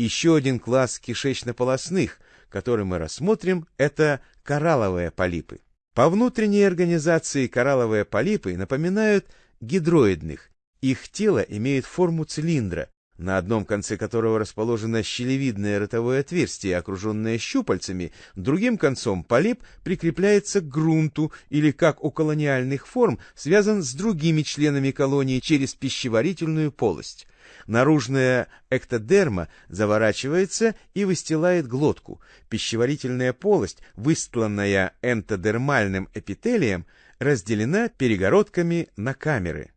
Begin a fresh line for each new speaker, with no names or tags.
Еще один класс кишечно-полосных, который мы рассмотрим, это коралловые полипы. По внутренней организации коралловые полипы напоминают гидроидных. Их тело имеет форму цилиндра, на одном конце которого расположено щелевидное ротовое отверстие, окруженное щупальцами, другим концом полип прикрепляется к грунту или, как у колониальных форм, связан с другими членами колонии через пищеварительную полость. Наружная эктодерма заворачивается и выстилает глотку. Пищеварительная полость, выстланная энтодермальным эпителием, разделена перегородками на камеры.